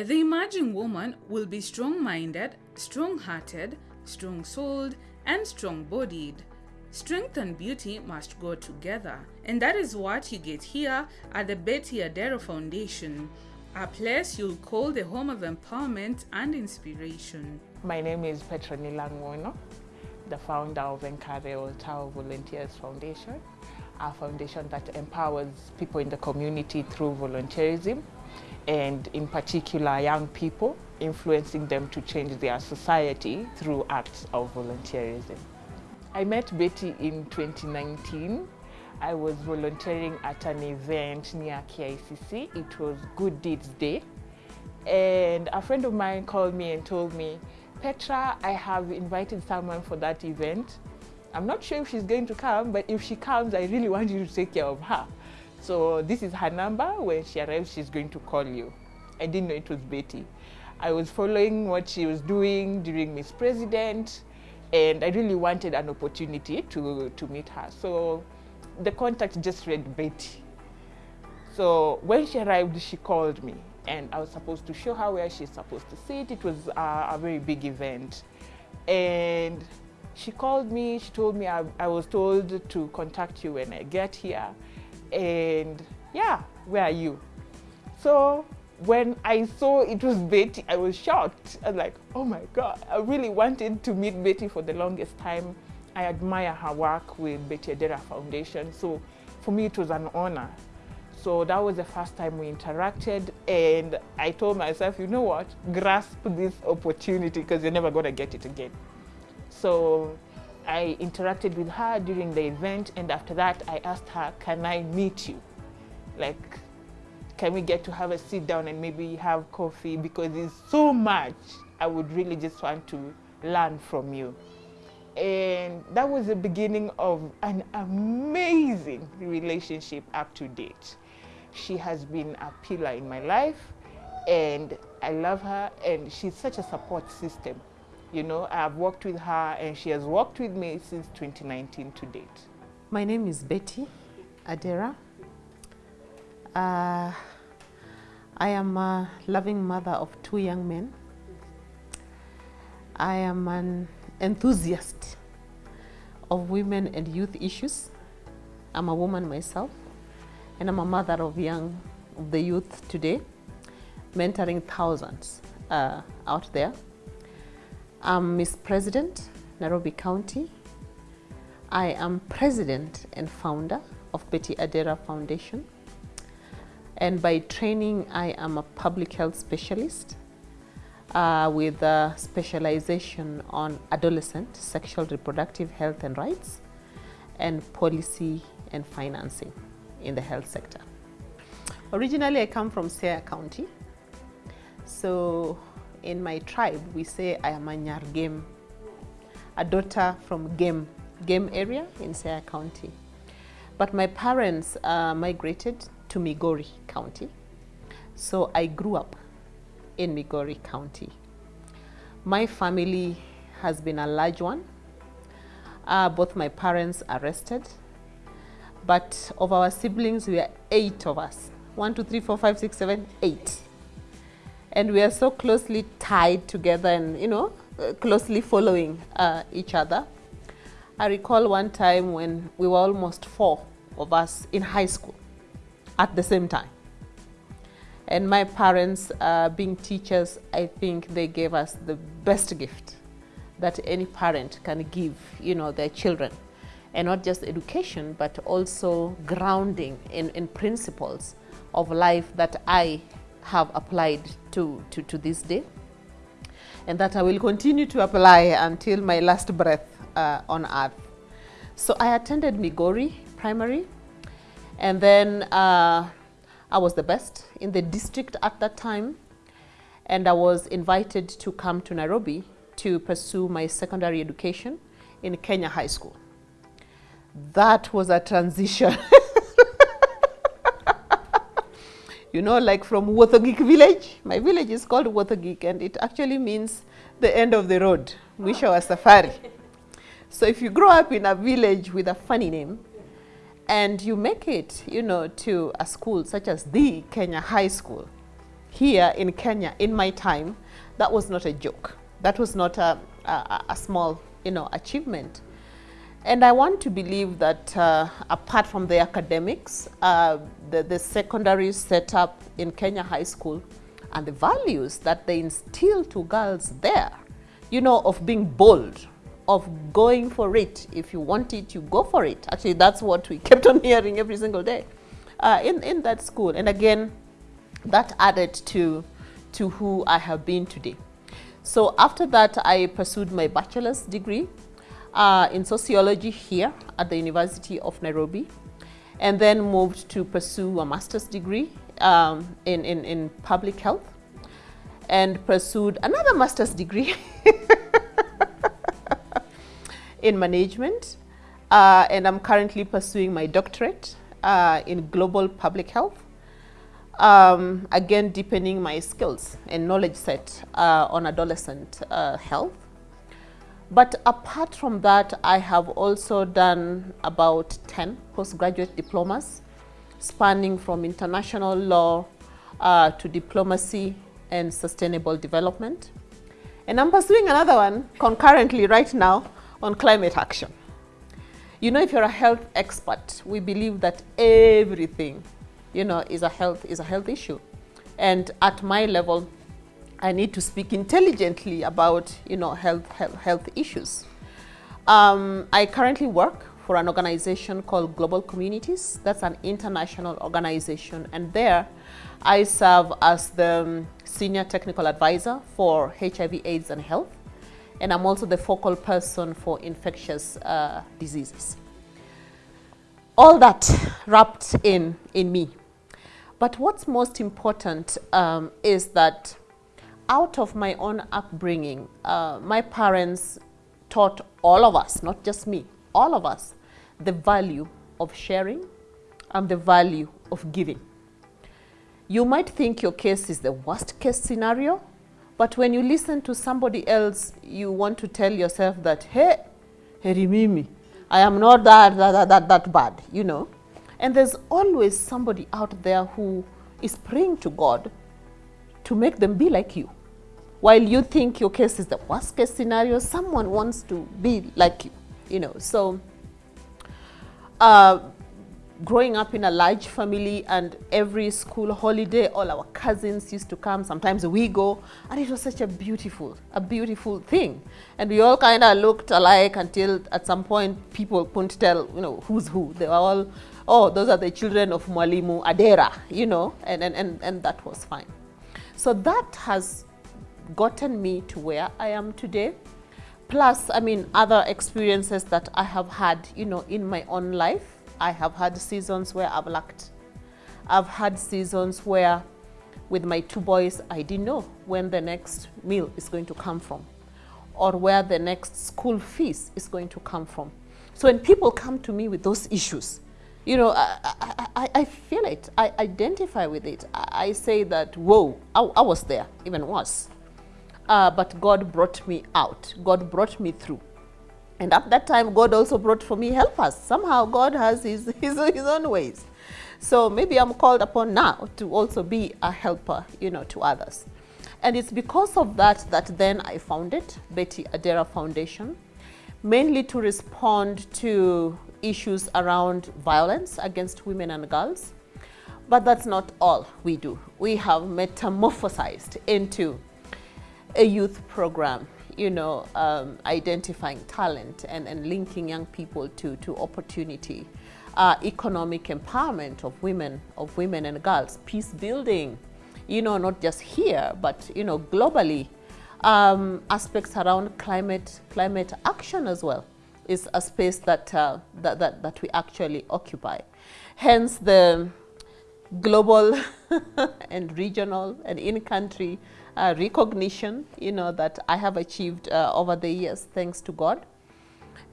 The emerging woman will be strong minded, strong hearted, strong souled, and strong bodied. Strength and beauty must go together, and that is what you get here at the Betty Adera Foundation, a place you'll call the home of empowerment and inspiration. My name is Petronila Ngwono, the founder of Enkare Oltao Volunteers Foundation, a foundation that empowers people in the community through volunteerism and in particular young people, influencing them to change their society through acts of volunteerism. I met Betty in 2019. I was volunteering at an event near KICC. It was Good Deeds Day. And a friend of mine called me and told me, Petra, I have invited someone for that event. I'm not sure if she's going to come, but if she comes, I really want you to take care of her. So this is her number. When she arrives, she's going to call you. I didn't know it was Betty. I was following what she was doing during Miss President, and I really wanted an opportunity to, to meet her. So the contact just read Betty. So when she arrived, she called me, and I was supposed to show her where she's supposed to sit. It was a, a very big event. And she called me, she told me I, I was told to contact you when I get here and yeah, where are you? So when I saw it was Betty, I was shocked. I was like, oh my God, I really wanted to meet Betty for the longest time. I admire her work with Betty Adera Foundation. So for me, it was an honor. So that was the first time we interacted and I told myself, you know what, grasp this opportunity because you're never gonna get it again. So I interacted with her during the event and after that I asked her, can I meet you? Like, can we get to have a sit down and maybe have coffee because it's so much I would really just want to learn from you. And that was the beginning of an amazing relationship up to date. She has been a pillar in my life and I love her and she's such a support system. You know, I've worked with her and she has worked with me since 2019 to date. My name is Betty Adera. Uh, I am a loving mother of two young men. I am an enthusiast of women and youth issues. I'm a woman myself and I'm a mother of young, of the youth today, mentoring thousands uh, out there. I'm Miss President, Nairobi County. I am president and founder of Betty Adera Foundation. And by training, I am a public health specialist uh, with a specialization on adolescent sexual reproductive health and rights and policy and financing in the health sector. Originally, I come from Siaya County. So in my tribe, we say I am a Nyargem, a daughter from Gem, Gem area in Siaya County. But my parents uh, migrated to Migori County. So I grew up in Migori County. My family has been a large one. Uh, both my parents arrested, but of our siblings, we are eight of us. One, two, three, four, five, six, seven, eight. And we are so closely tied together and, you know, uh, closely following uh, each other. I recall one time when we were almost four of us in high school at the same time. And my parents, uh, being teachers, I think they gave us the best gift that any parent can give, you know, their children. And not just education, but also grounding in, in principles of life that I have applied to, to, to this day. And that I will continue to apply until my last breath uh, on earth. So I attended Migori Primary and then uh, I was the best in the district at that time. And I was invited to come to Nairobi to pursue my secondary education in Kenya High School. That was a transition. you know, like from Wothogik village. My village is called Wothogik and it actually means the end of the road, mwisho wa safari. So if you grow up in a village with a funny name, and you make it, you know, to a school such as the Kenya High School, here in Kenya in my time, that was not a joke. That was not a, a, a small, you know, achievement. And I want to believe that uh, apart from the academics, uh, the, the secondary setup in Kenya High School and the values that they instill to girls there, you know, of being bold, of going for it. If you want it, you go for it. Actually, that's what we kept on hearing every single day uh, in, in that school. And again, that added to, to who I have been today. So after that, I pursued my bachelor's degree uh, in sociology here at the University of Nairobi, and then moved to pursue a master's degree um, in, in, in public health, and pursued another master's degree in management. Uh, and I'm currently pursuing my doctorate uh, in global public health. Um, again, deepening my skills and knowledge set uh, on adolescent uh, health. But apart from that, I have also done about 10 postgraduate diplomas spanning from international law uh, to diplomacy and sustainable development. And I'm pursuing another one concurrently right now on climate action. You know, if you're a health expert, we believe that everything, you know, is a health, is a health issue. And at my level, I need to speak intelligently about, you know, health, health, health issues. Um, I currently work for an organization called Global Communities. That's an international organization. And there I serve as the senior technical advisor for HIV, AIDS and health. And I'm also the focal person for infectious uh, diseases. All that wrapped in, in me. But what's most important um, is that out of my own upbringing, uh, my parents taught all of us, not just me, all of us, the value of sharing and the value of giving. You might think your case is the worst case scenario, but when you listen to somebody else, you want to tell yourself that, hey, hey, Mimi, I am not that, that, that, that bad, you know. And there's always somebody out there who is praying to God to make them be like you. While you think your case is the worst case scenario, someone wants to be like you, you know. So uh, growing up in a large family and every school holiday, all our cousins used to come. Sometimes we go, and it was such a beautiful, a beautiful thing. And we all kind of looked alike until at some point people couldn't tell, you know, who's who. They were all, oh, those are the children of Mwalimu Adera, you know, and, and, and, and that was fine. So that has gotten me to where I am today. Plus, I mean, other experiences that I have had, you know, in my own life. I have had seasons where I've lacked. I've had seasons where with my two boys, I didn't know when the next meal is going to come from or where the next school fees is going to come from. So when people come to me with those issues, you know, I, I, I, feel it. I identify with it. I, I say that, whoa, I, I was there, even worse uh, but God brought me out. God brought me through. And at that time, God also brought for me helpers. Somehow God has his, his, his own ways. So maybe I'm called upon now to also be a helper, you know, to others. And it's because of that that then I founded Betty Adera Foundation, mainly to respond to issues around violence against women and girls. But that's not all we do. We have metamorphosized into a youth program, you know, um, identifying talent and, and linking young people to, to opportunity, uh, economic empowerment of women, of women and girls, peace building, you know, not just here, but, you know, globally, um, aspects around climate, climate action as well is a space that, uh, that, that, that we actually occupy. Hence the global and regional and in-country uh, recognition, you know, that I have achieved uh, over the years, thanks to God.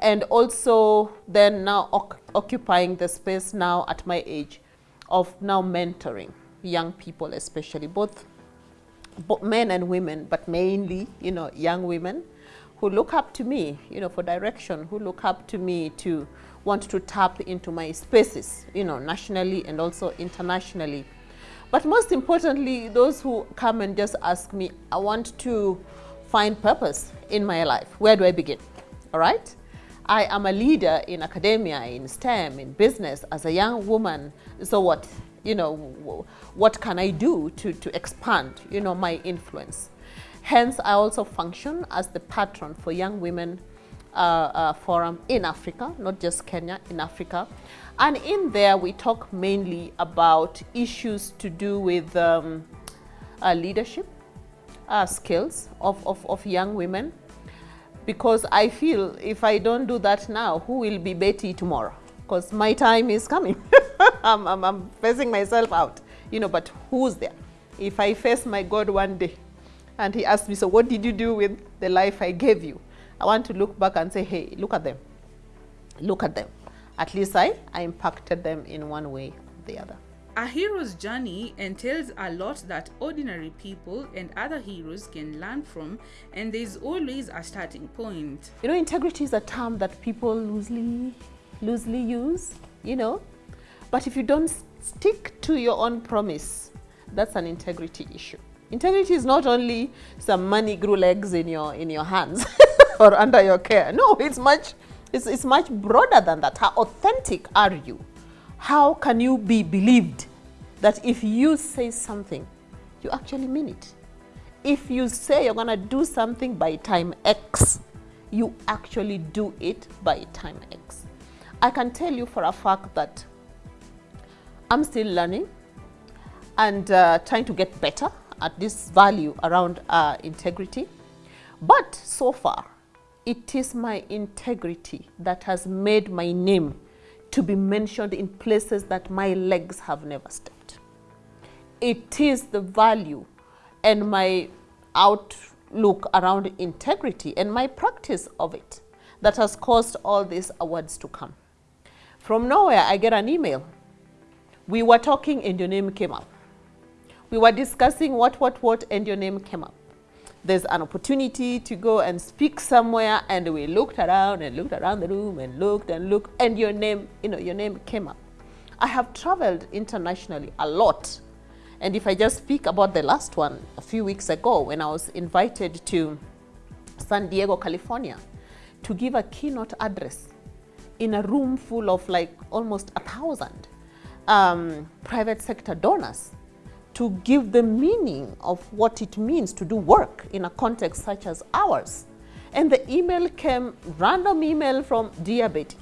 And also then now occupying the space now at my age of now mentoring young people, especially both, both men and women, but mainly, you know, young women who look up to me, you know, for direction, who look up to me to want to tap into my spaces, you know, nationally and also internationally But most importantly, those who come and just ask me, I want to find purpose in my life. Where do I begin? All right? I am a leader in academia, in STEM, in business as a young woman. So what, you know, what can I do to, to expand, you know, my influence? Hence, I also function as the patron for Young Women uh, uh, Forum in Africa, not just Kenya, in Africa. And in there, we talk mainly about issues to do with um, uh, leadership, uh, skills of, of, of young women. Because I feel if I don't do that now, who will be Betty tomorrow? Because my time is coming. I'm, I'm, I'm facing myself out, you know, but who's there? If I face my God one day and he asks me, so what did you do with the life I gave you? I want to look back and say, hey, look at them. Look at them at least I, I impacted them in one way or the other. A hero's journey entails a lot that ordinary people and other heroes can learn from, and there's always a starting point. You know, integrity is a term that people loosely, loosely use, you know, but if you don't stick to your own promise, that's an integrity issue. Integrity is not only some money grew legs in your in your hands or under your care. No, it's much it's, it's much broader than that. How authentic are you? How can you be believed that if you say something, you actually mean it? If you say you're going to do something by time X, you actually do it by time X. I can tell you for a fact that I'm still learning and uh, trying to get better at this value around uh, integrity. But so far, it is my integrity that has made my name to be mentioned in places that my legs have never stepped. It is the value and my outlook around integrity and my practice of it that has caused all these awards to come. From nowhere, I get an email. We were talking and your name came up. We were discussing what, what, what, and your name came up there's an opportunity to go and speak somewhere and we looked around and looked around the room and looked and looked and your name, you know, your name came up. I have traveled internationally a lot. And if I just speak about the last one a few weeks ago when I was invited to San Diego, California to give a keynote address in a room full of like almost a thousand um, private sector donors to give the meaning of what it means to do work in a context such as ours. And the email came, random email from Dear Betty.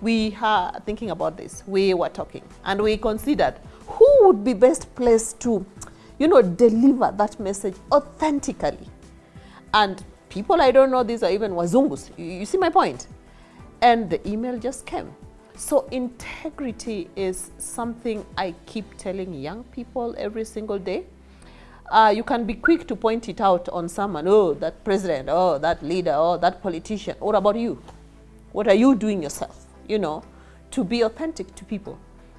We are thinking about this. We were talking and we considered who would be best placed to, you know, deliver that message authentically. And people I don't know, these are even Wazungus. You see my point? And the email just came. So integrity is something I keep telling young people every single day. Uh, you can be quick to point it out on someone, oh, that president, oh, that leader, oh, that politician. What about you? What are you doing yourself, you know, to be authentic to people?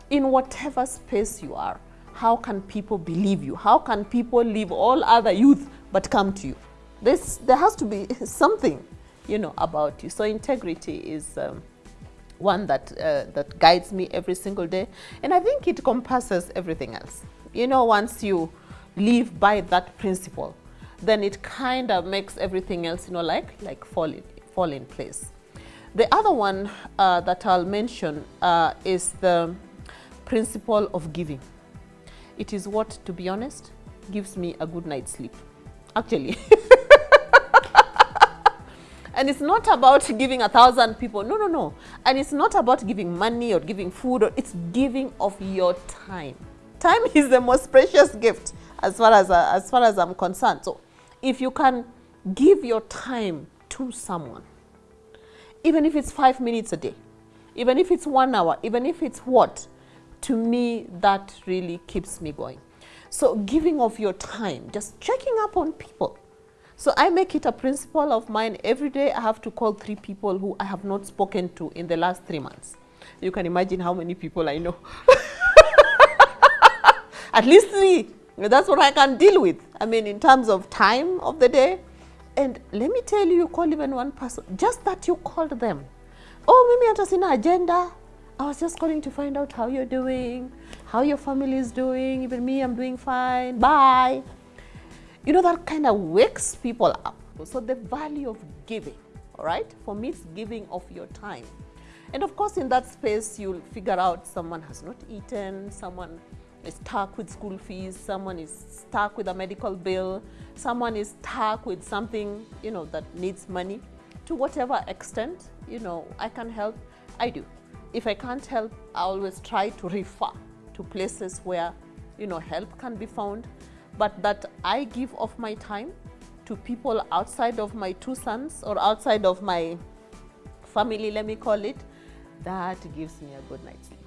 In whatever space you are, how can people believe you? How can people leave all other youth but come to you? This, there has to be something, you know, about you. So integrity is... Um, one that, uh, that guides me every single day. And I think it compasses everything else. You know, once you live by that principle, then it kind of makes everything else, you know, like, like fall, in, fall in place. The other one uh, that I'll mention uh, is the principle of giving. It is what, to be honest, gives me a good night's sleep. Actually. And it's not about giving a thousand people. No, no, no. And it's not about giving money or giving food. Or, it's giving of your time. Time is the most precious gift as far as, uh, as far as I'm concerned. So if you can give your time to someone, even if it's five minutes a day, even if it's one hour, even if it's what, to me, that really keeps me going. So giving of your time, just checking up on people, so I make it a principle of mine. Every day I have to call three people who I have not spoken to in the last three months. You can imagine how many people I know. At least three. That's what I can deal with. I mean, in terms of time of the day. And let me tell you, you call even one person, just that you called them. Oh, mimi hata sina agenda. I was just calling to find out how you're doing, how your family is doing. Even me, I'm doing fine. Bye. You know, that kind of wakes people up. So, the value of giving, all right? For me, it's giving of your time. And of course, in that space, you'll figure out someone has not eaten, someone is stuck with school fees, someone is stuck with a medical bill, someone is stuck with something, you know, that needs money. To whatever extent, you know, I can help, I do. If I can't help, I always try to refer to places where, you know, help can be found. But that I give of my time to people outside of my two sons or outside of my family, let me call it, that gives me a good night's sleep.